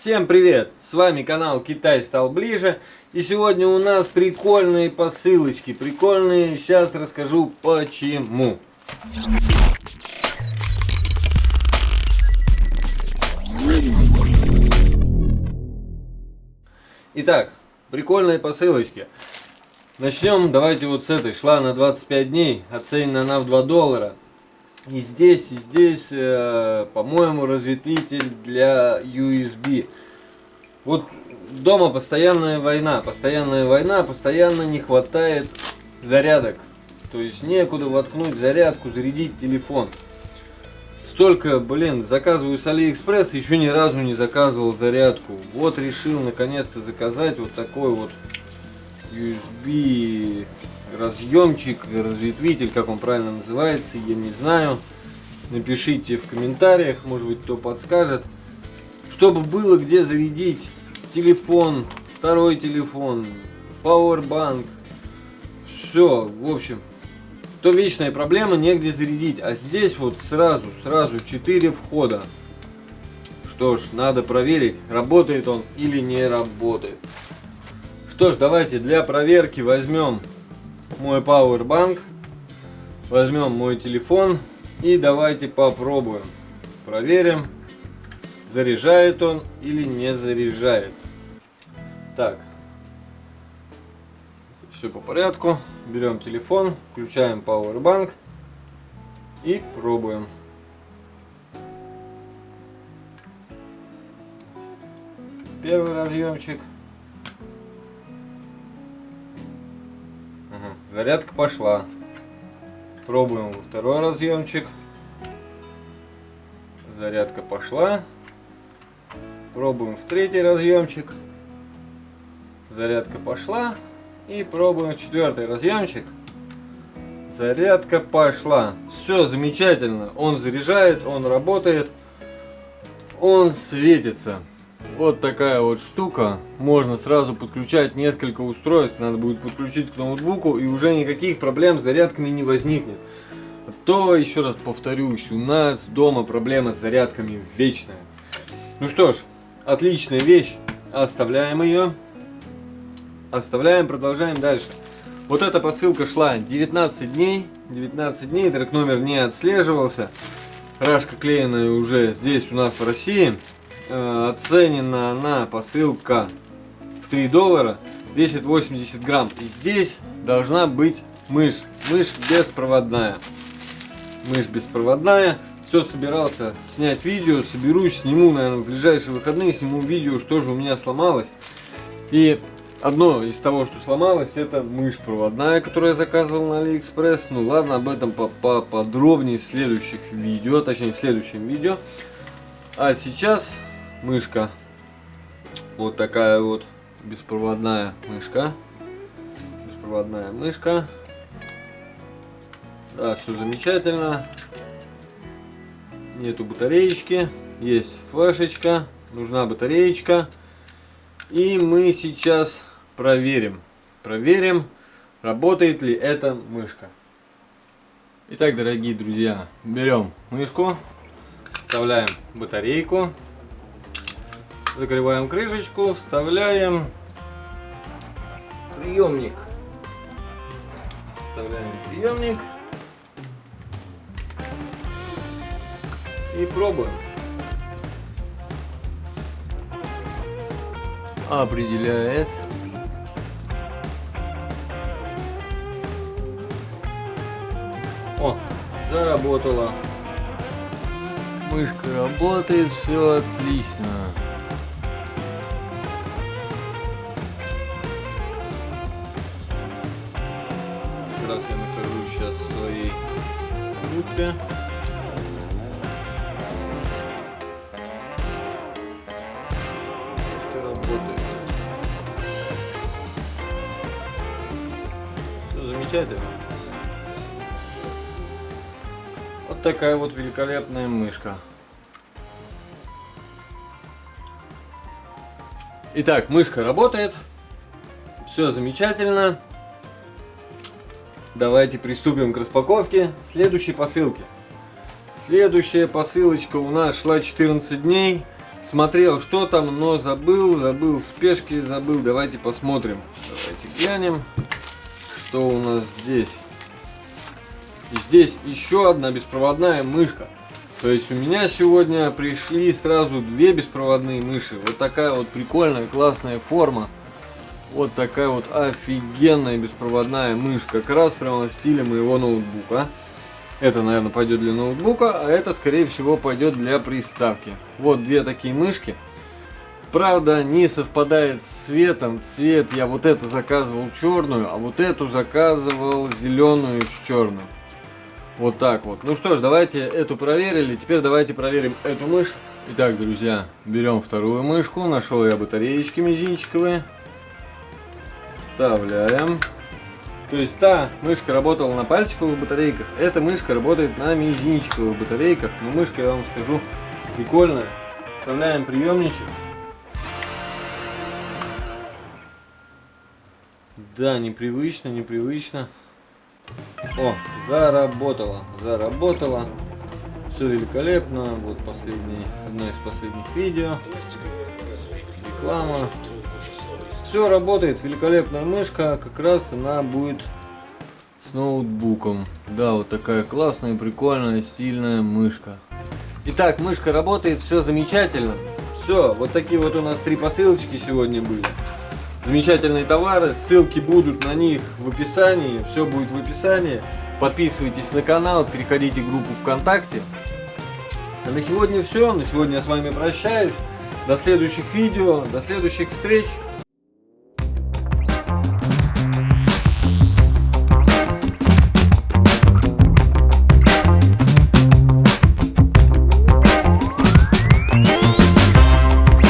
Всем привет! С вами канал Китай стал ближе. И сегодня у нас прикольные посылочки. Прикольные, сейчас расскажу почему. Итак, прикольные посылочки. Начнем, давайте вот с этой. Шла на 25 дней, оценена она в 2 доллара. И здесь, и здесь, э, по-моему, разветвитель для USB. Вот дома постоянная война, постоянная война, постоянно не хватает зарядок. То есть некуда воткнуть зарядку, зарядить телефон. Столько, блин, заказываю с Алиэкспресс, еще ни разу не заказывал зарядку. Вот решил наконец-то заказать вот такой вот USB разъемчик, разветвитель, как он правильно называется, я не знаю. Напишите в комментариях, может быть кто подскажет. Чтобы было где зарядить телефон, второй телефон, пауэрбанк. Все, в общем, то вечная проблема, негде зарядить. А здесь вот сразу, сразу 4 входа. Что ж, надо проверить, работает он или не работает. Что ж, давайте для проверки возьмем мой пауэрбанк, возьмем мой телефон и давайте попробуем. Проверим, заряжает он или не заряжает. Так, все по порядку. Берем телефон, включаем пауэрбанк и пробуем. Первый разъемчик. Зарядка пошла. Пробуем второй разъемчик. Зарядка пошла. Пробуем в третий разъемчик. Зарядка пошла. И пробуем четвертый разъемчик. Зарядка пошла. Все замечательно. Он заряжает, он работает. Он светится. Вот такая вот штука. Можно сразу подключать несколько устройств. Надо будет подключить к ноутбуку и уже никаких проблем с зарядками не возникнет. А то, еще раз повторюсь, у нас дома проблема с зарядками вечная. Ну что ж, отличная вещь. Оставляем ее. Оставляем, продолжаем дальше. Вот эта посылка шла 19 дней. 19 дней, трек номер не отслеживался. Рашка клееная уже здесь у нас в России. Э, оценена она посылка в 3 доллара, весит 80 грамм. И здесь должна быть мышь. Мышь беспроводная. Мышь беспроводная. Все собирался снять видео, соберусь, сниму, наверное, в ближайшие выходные, сниму видео, что же у меня сломалось. И одно из того, что сломалось, это мышь проводная, которую я заказывал на Алиэкспресс. Ну ладно, об этом поподробнее в следующих видео, точнее в следующем видео. А сейчас мышка. Вот такая вот беспроводная мышка. Беспроводная мышка. Да, все замечательно. Нету батареечки. Есть флешечка. Нужна батареечка. И мы сейчас проверим. Проверим, работает ли эта мышка. Итак, дорогие друзья, берем мышку, вставляем батарейку. Закрываем крышечку, вставляем приемник. Вставляем приемник. И пробуем. Определяет. О, заработала. Мышка работает, все отлично. Группе. Это работает. Все замечательно. Вот такая вот великолепная мышка. Итак, мышка работает. Все замечательно. Давайте приступим к распаковке следующей посылки. Следующая посылочка у нас шла 14 дней. смотрел, что там, но забыл, забыл, в спешке забыл. Давайте посмотрим. Давайте глянем, что у нас здесь. И здесь еще одна беспроводная мышка. То есть у меня сегодня пришли сразу две беспроводные мыши. Вот такая вот прикольная, классная форма. Вот такая вот офигенная беспроводная мышь. Как раз прямо в стиле моего ноутбука. Это, наверное, пойдет для ноутбука, а это, скорее всего, пойдет для приставки. Вот две такие мышки. Правда, не совпадает с цветом. Цвет я вот эту заказывал черную, а вот эту заказывал зеленую с черным. Вот так вот. Ну что ж, давайте эту проверили. Теперь давайте проверим эту мышь. Итак, друзья, берем вторую мышку. Нашел я батареечки мизинчиковые. Вставляем. То есть та мышка работала на пальчиковых батарейках, эта мышка работает на мизинчиковых батарейках. Но мышка, я вам скажу, прикольная. Вставляем приемничек. Да, непривычно, непривычно. О, заработало, заработало. Все великолепно. Вот последний, одно из последних видео. Реклама. Все работает, великолепная мышка. Как раз она будет с ноутбуком. Да, вот такая классная, прикольная, стильная мышка. Итак, мышка работает, все замечательно. Все, вот такие вот у нас три посылочки сегодня были замечательные товары. Ссылки будут на них в описании. Все будет в описании. Подписывайтесь на канал, переходите в группу ВКонтакте. А на сегодня все. На сегодня я с вами прощаюсь. До следующих видео, до следующих встреч.